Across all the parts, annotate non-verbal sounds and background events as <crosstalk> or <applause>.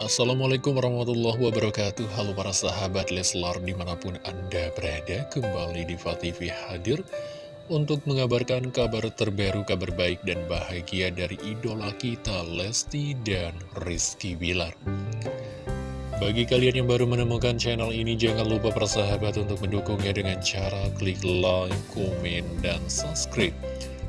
Assalamualaikum warahmatullahi wabarakatuh. Halo para sahabat Leslar di mana pun anda berada Kembali di TV hadir Untuk mengabarkan kabar terbaru, kabar baik dan bahagia dari idola kita Lesti dan Rizky Bilar. Bagi kalian yang baru menemukan channel ini Jangan lupa para sahabat untuk mendukungnya dengan cara klik like, komen, dan subscribe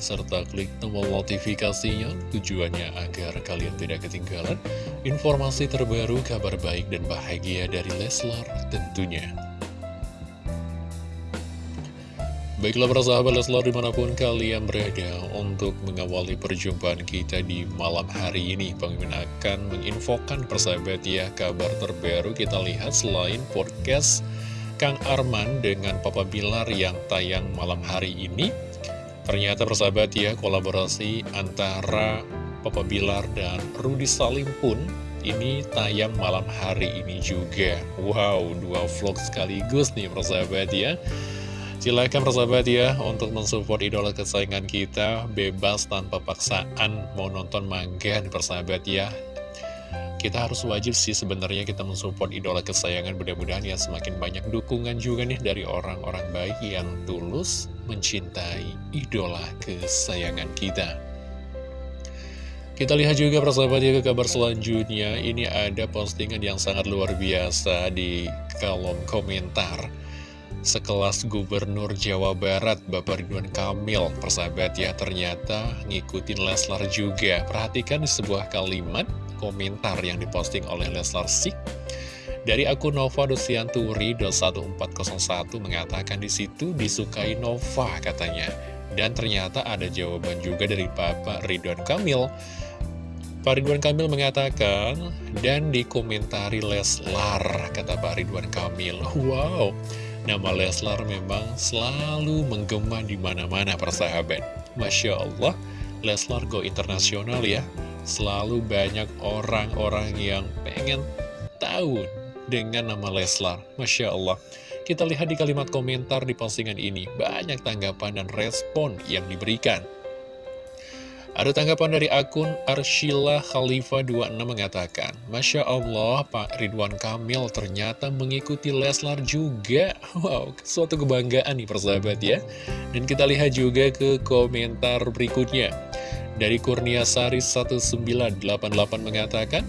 serta klik tombol notifikasinya tujuannya agar kalian tidak ketinggalan informasi terbaru, kabar baik dan bahagia dari Leslar tentunya. Baiklah para sahabat Leslar di mana pun kalian berada untuk mengawali perjumpaan kita di malam hari ini Pemimpin akan menginfokan persahabat ya kabar terbaru kita lihat selain podcast Kang Arman dengan Papa Bilar yang tayang malam hari ini Ternyata persahabat ya, kolaborasi antara Papa Bilar dan Rudy Salim pun ini tayang malam hari ini juga. Wow, dua vlog sekaligus nih persahabat ya. Silahkan persahabat ya untuk mensupport idola kesayangan kita bebas tanpa paksaan mau nonton mangga nih persahabat ya kita harus wajib sih sebenarnya kita mensupport idola kesayangan. Mudah-mudahan ya semakin banyak dukungan juga nih dari orang-orang baik yang tulus mencintai idola kesayangan kita. Kita lihat juga persahabat ya ke kabar selanjutnya. Ini ada postingan yang sangat luar biasa di kolom komentar. Sekelas gubernur Jawa Barat Bapak Ridwan Kamil persahabat ya ternyata ngikutin Leslar juga. Perhatikan sebuah kalimat komentar yang diposting oleh Leslar Sik dari akun Nova Dosianturi 1401 mengatakan di situ disukai Nova katanya. Dan ternyata ada jawaban juga dari Bapak Ridwan Kamil. Pak Ridwan Kamil mengatakan, dan dikomentari Leslar, kata Pak Ridwan Kamil. Wow, nama Leslar memang selalu menggema di mana-mana persahabat. Masya Allah, Leslar go internasional ya selalu banyak orang-orang yang pengen tahu dengan nama Leslar. Masya Allah. Kita lihat di kalimat komentar di postingan ini, banyak tanggapan dan respon yang diberikan. Ada tanggapan dari akun Arshila Khalifa 26 mengatakan, Masya Allah, Pak Ridwan Kamil ternyata mengikuti Leslar juga. <laughs> Wow, suatu kebanggaan nih persahabat ya. Dan kita lihat juga ke komentar berikutnya. Dari Kurnia Sari 1988 mengatakan,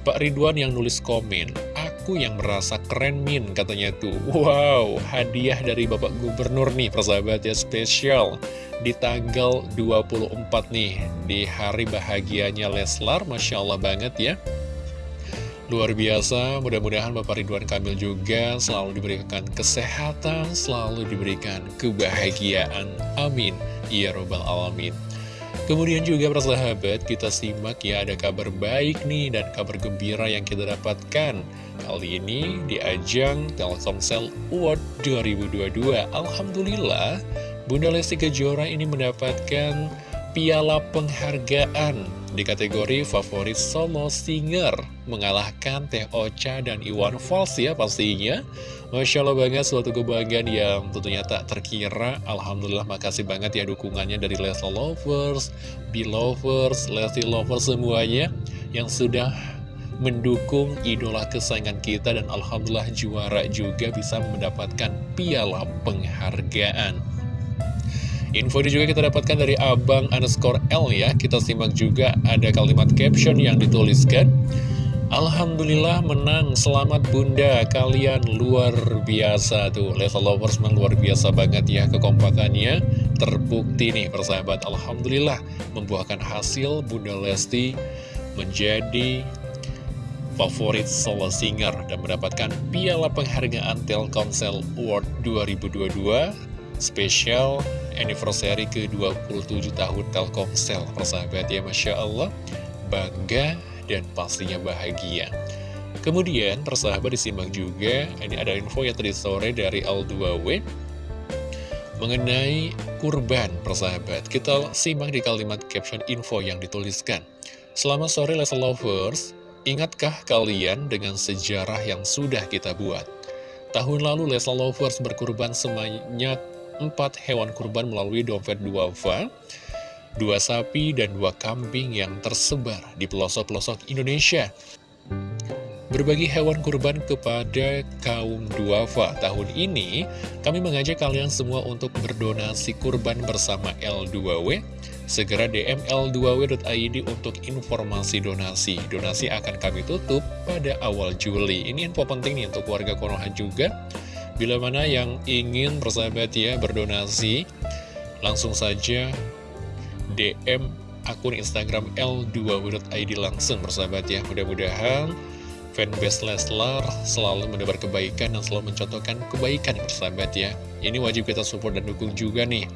Pak Ridwan yang nulis komen, aku yang merasa keren min katanya tuh. Wow, hadiah dari Bapak Gubernur nih persahabat ya spesial di tanggal 24 nih, di hari bahagianya Leslar, Masya Allah banget ya. Luar biasa, mudah-mudahan Bapak Ridwan Kamil juga selalu diberikan kesehatan, selalu diberikan kebahagiaan. Amin. Ya Robbal Alamin. Kemudian juga persahabat, kita simak ya ada kabar baik nih dan kabar gembira yang kita dapatkan. Kali ini di ajang Telkomsel Award 2022. Alhamdulillah, Bunda Lesti Kejora ini mendapatkan piala penghargaan di kategori favorit solo singer. Mengalahkan Teh Ocha dan Iwan Fals ya pastinya. Masya Allah banget suatu kebanggaan yang tentunya tak terkira. Alhamdulillah makasih banget ya dukungannya dari Leslie Lovers, Belovers, Leslie Lovers semuanya Yang sudah mendukung idola kesayangan kita Dan Alhamdulillah juara juga bisa mendapatkan piala penghargaan Info ini juga kita dapatkan dari Abang underscore L ya. Kita simak juga ada kalimat caption yang dituliskan. Alhamdulillah menang, selamat bunda, kalian luar biasa tuh. Level Lovers memang luar biasa banget ya kekompakannya. Terbukti nih persahabat, Alhamdulillah membuahkan hasil Bunda Lesti menjadi favorit solo singer Dan mendapatkan piala penghargaan Telkomsel Award 2022 Spesial anniversary ke-27 tahun Telkomsel Persahabat ya Masya Allah Bangga dan pastinya bahagia. Kemudian persahabat disimak juga, ini ada info yang tadi sore dari L2W mengenai kurban persahabat. Kita simak di kalimat caption info yang dituliskan. Selamat sore Lesa Lovers, ingatkah kalian dengan sejarah yang sudah kita buat? Tahun lalu Lesa Lovers berkurban sebanyak 4 hewan kurban melalui dompet duafa dua sapi dan dua kambing yang tersebar di pelosok-pelosok Indonesia. berbagi hewan kurban kepada kaum duafa. Tahun ini, kami mengajak kalian semua untuk berdonasi kurban bersama L2W. Segera DM L2W.id untuk informasi donasi. Donasi akan kami tutup pada awal Juli. Ini info penting nih untuk warga Konoha juga. Bila mana yang ingin bersahabat ya berdonasi, langsung saja DM akun Instagram L2W.id langsung bersahabat ya. Mudah-mudahan fanbase Leslar selalu menebar kebaikan dan selalu mencontohkan kebaikan bersahabat ya. Ini wajib kita support dan dukung juga nih.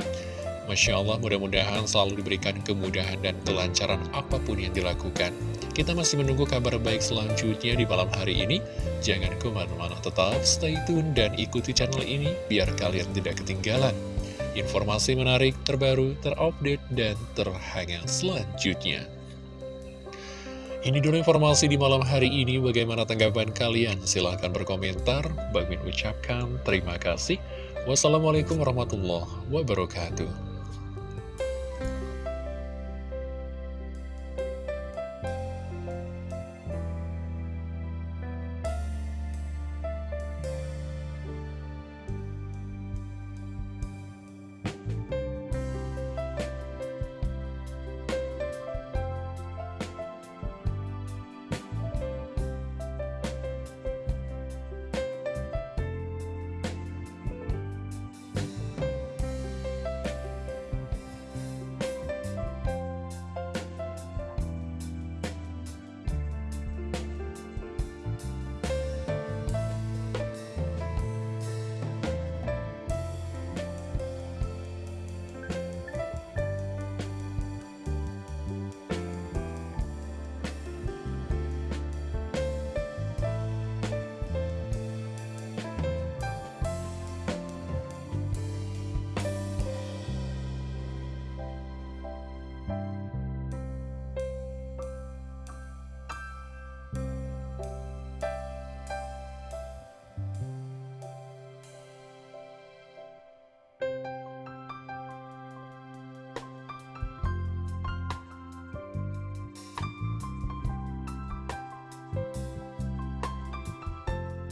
Masya Allah mudah-mudahan selalu diberikan kemudahan dan kelancaran apa pun yang dilakukan. Kita masih menunggu kabar baik selanjutnya di malam hari ini. Jangan ke mana-mana tetap stay tune dan ikuti channel ini biar kalian tidak ketinggalan. Informasi menarik, terbaru, terupdate, dan terhangat selanjutnya. Ini dulu informasi di malam hari ini. Bagaimana tanggapan kalian? Silahkan berkomentar. Bang ucapkan terima kasih. Wassalamualaikum warahmatullahi wabarakatuh.